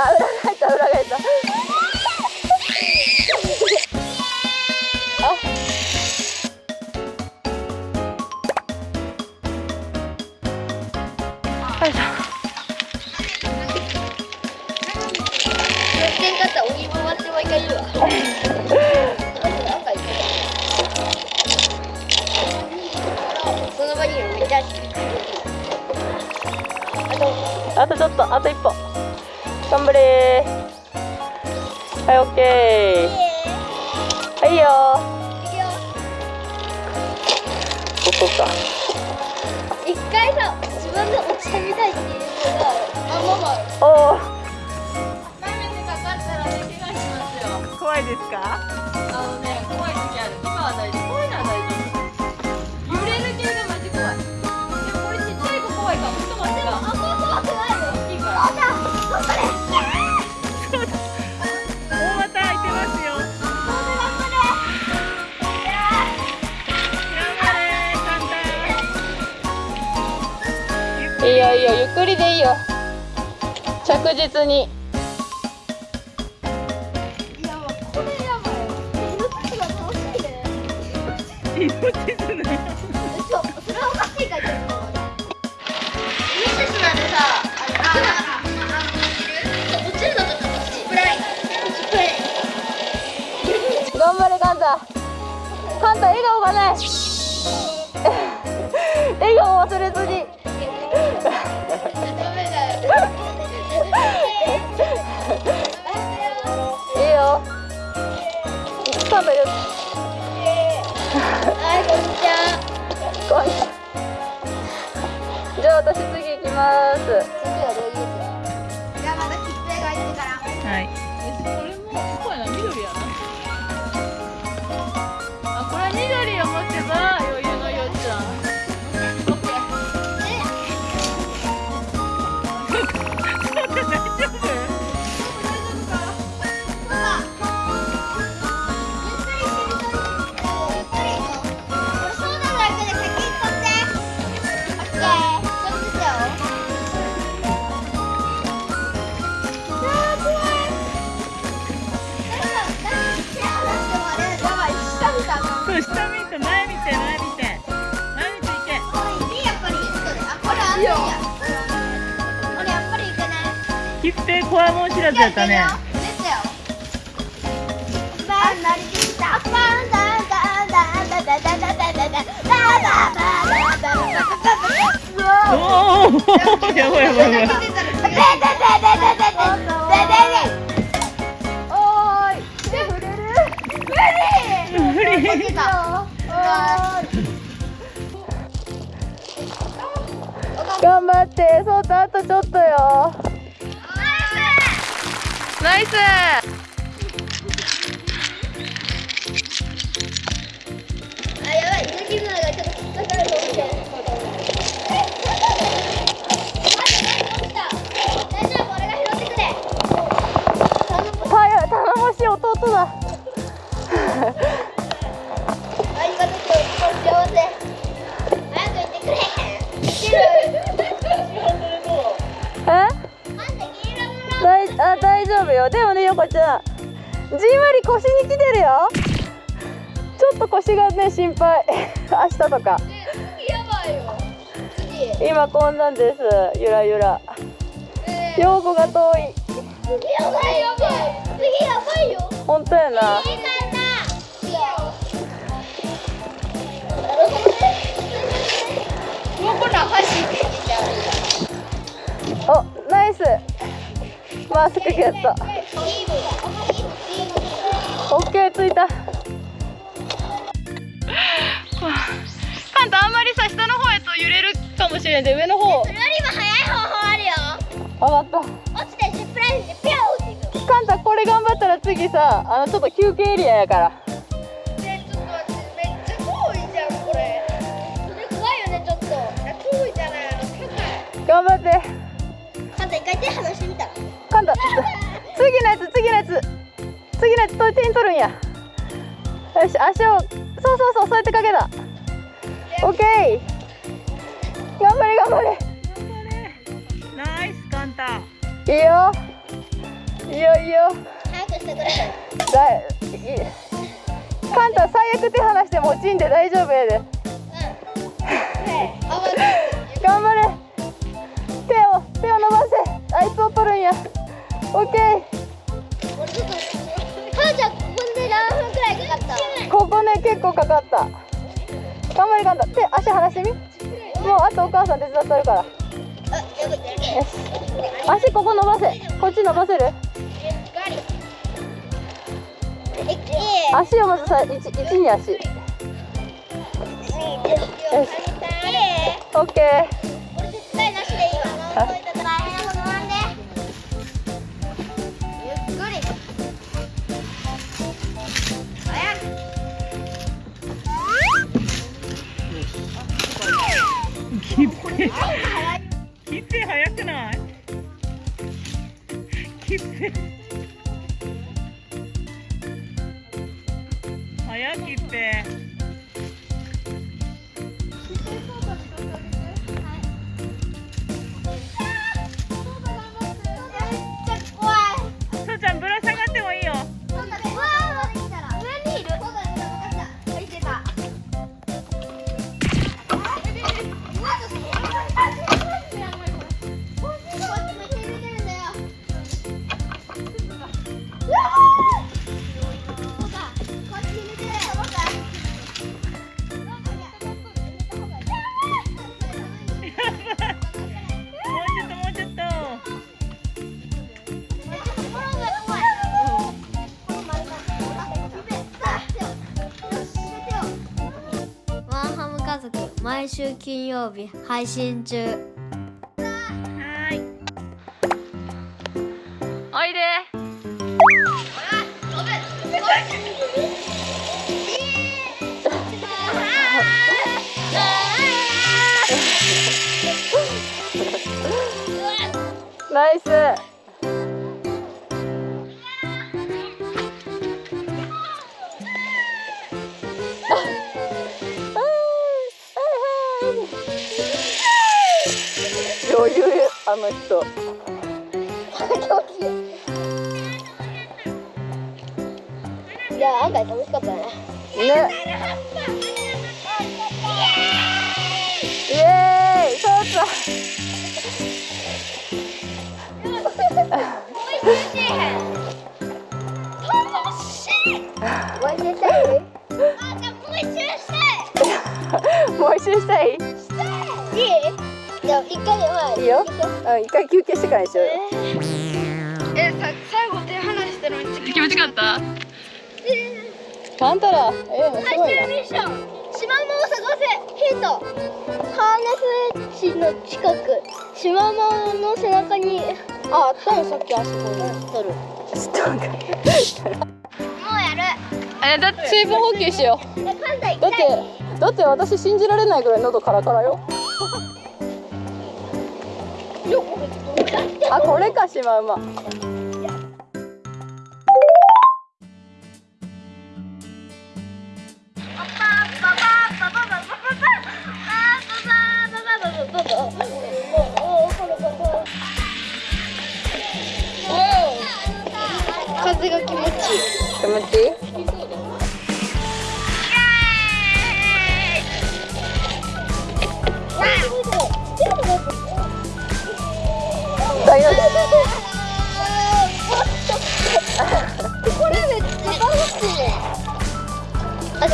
Adelante, drogueta. はい、オッケー。はいよー。そうか。一回さ、自分で落ちてみたいっていうのが、あ、ママ。おお。にかかったら、怪我しますよ。怖いですか？あのね。着実に。いやこれやばい命が楽しいね命じゃないそう、それはおかしいかちょっとミなんでさあれあ頑張れカンタ。カンタ笑顔がない。笑顔忘れずに。食べる。はい、こんにちは。こんにちは。じゃあ、私次行きます。次はサー知らずやったね。頑張って、そうとあとちょっとよ。ナイス横ちゃんじんわり腰に来てるよ。ちょっと腰がね心配。明日とか。今こんなんです。ゆらゆら。えー。陽子が遠い。次やばいやばい。次やばいよ。本当やな。おナイスマスクゲットオッケーついた。カンタあんまりさ下の方やと揺れるかもしれんで上の方。それよりも早い方法あるよ。上がっ落ちてジップラインでピョーっていく。たカンタこれ頑張ったら次さあのちょっと休憩エリアやから次のやつ次のやつ。次のやつと手に取るんや。よし足をそうそうそうそうやってかけた。オッケー頑張れ。頑張れ。ナイスカンタ。いいよ。早くしてくれだいいカンタ最悪手離しても落ちんで大丈夫やでオッケー俺ちょっと母ちゃんここで何分くらいかかったここね結構かかった。頑張れカンタ手足離してみ？もうあとお母さん手伝ってるから。よし足ここ伸ばせ。こっち伸ばせる？ええ足をまずさ一一に足。よ。しオッケーキッペキッペ早くない？キッズ週金曜日配信中。はーいおいで。ナイスの人。いや案外楽しかったね。ね。イエーイ。そうそうよ。うん一回休憩してからにしようよ。えさ最後手離してるの気持ちよかった？あんたらええのすごいな。ミッション。シマウマを探せ。ヒント。ハーネスエッジの近く。シマウマの背中に。ああったよさっきあそこに取る。ちょっと待ってもうやる。えだって水分補給しよう。だってだって私信じられないぐらい喉カラカラよあこれかシマウマ風が気持ちいい気持ちいい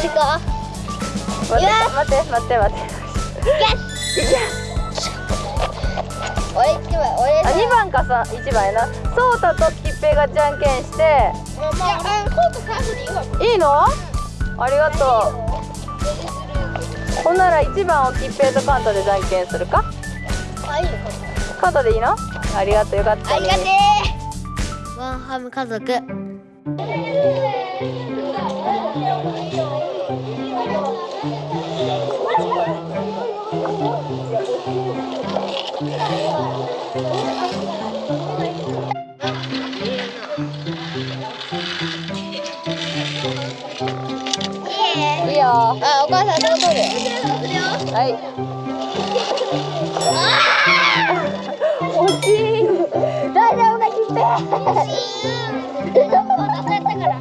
足か？待いや。って待って待って。待って俺一番俺あ2番かさ1番やな。ソータとキッペイがじゃんけんして。いいいわいいの？ありがとう。ほんなら1番をキッペイとカンタでじゃんけんするか？あい。いのカンタでいいの？ありがとうよかったね。ありがてー。ワンハム家族いいよ。あ、お母さんどう取る？はい惜しい。大丈夫か、キッペ？私やったから。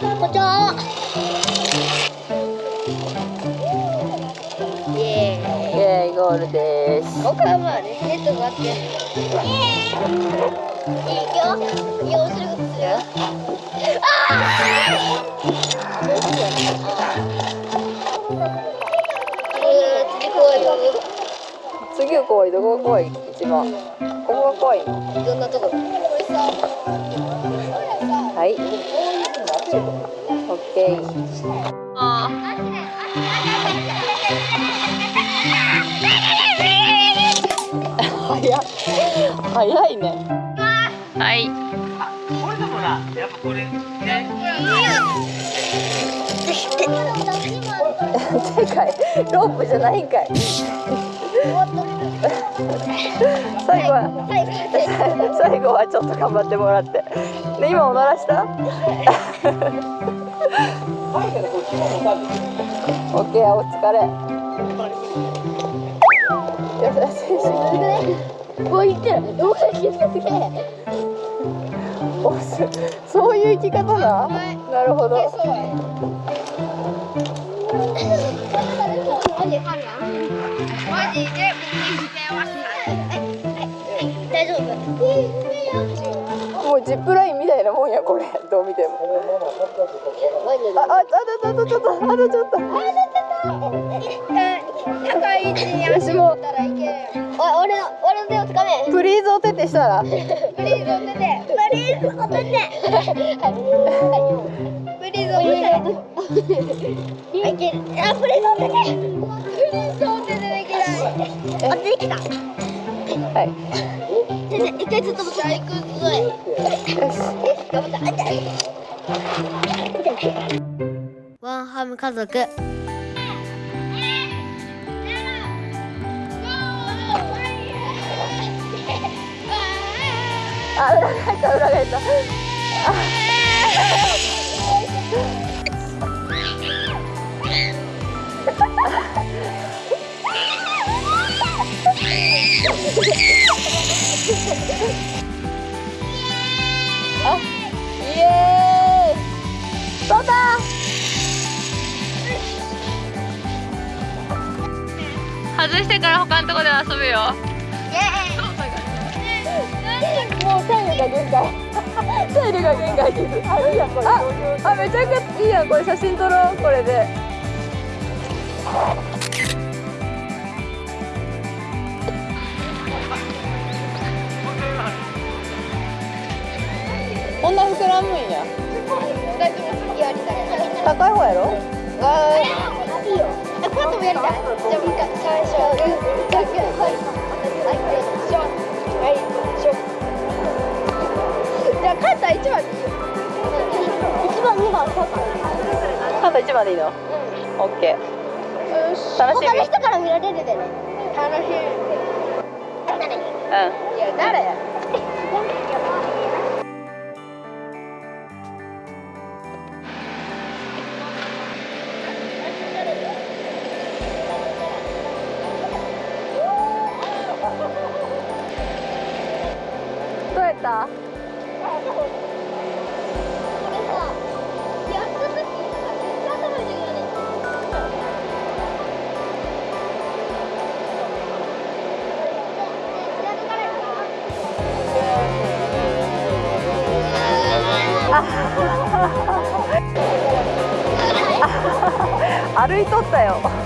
こんにちは。イエーイ。イエーイゴールです。僕はまあね、ネットがあって。イエー。いいよ。いいよ、面白いことするよ。ああ。ー、次。は怖いどこが怖い一番ここが怖いのどんなところ。はいオッケーあ早早い。ね。ーはい。これでもなやっぱこれね。でかい。ロープじゃないんかい。最後は最後はちょっと頑張ってもらって。で今おならした？オッケーお疲れ優しいってる。もう気づけて。おすそういう生き方だ。なるほど。もうジップラインみたいなもんやこれどう見てもあああとあとちょっとあとちょっと高い位置に私もたらいけるお俺の俺の手をつかめ。プリーズお手手したら。プリーズお手てプリーズお手てプリーズお手てい。けるあプリーズお手リーズお手てできない。あできた。はい一回ずっと持って。行くぞ。い頑張ったあ痛い。ワンハム家族あ裏返った裏返ったあイエーイ。そうだ外してから他のとこで遊ぶよ。限界体力が限界ですあいいや。んこれああめちゃくちゃいいやん。これ写真撮ろう。これで。こんな膨らむんや。高い方やろ？あいいよ。えこうやってもやりたい。じゃあもう一回最初。じゃあはいじゃあカンタ一番でいい番二番そうかーカンタ一番でいいの？オッケー。よし楽しみ。他の人から見られるでね。楽しみ。うん。いや誰？やいとったよ。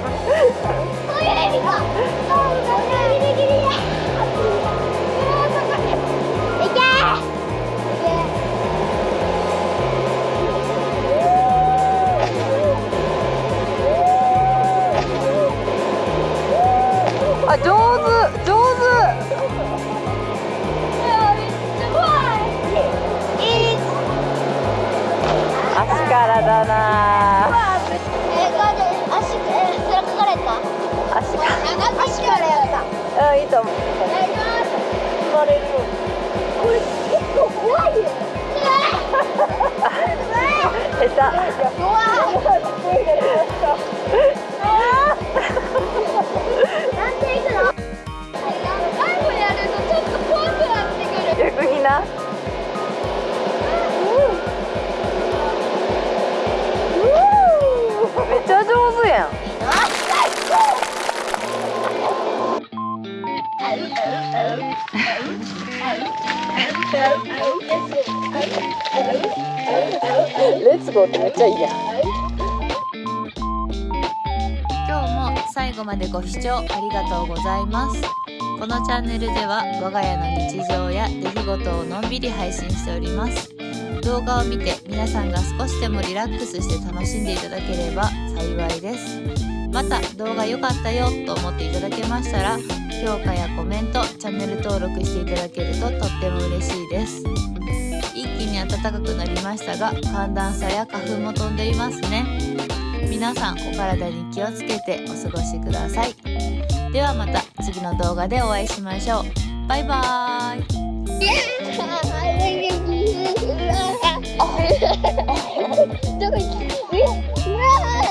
最後までご視聴ありがとうございます。このチャンネルでは我が家の日常や出来事をのんびり配信しております。動画を見て皆さんが少しでもリラックスして楽しんでいただければ幸いです。また動画良かったよと思っていただけましたら評価やコメントチャンネル登録していただけるととっても嬉しいです。一気に暖かくなりましたが寒暖差や花粉も飛んでいますね。皆さんお体に気をつけてお過ごしください。ではまた次の動画でお会いしましょう。バイバーイ。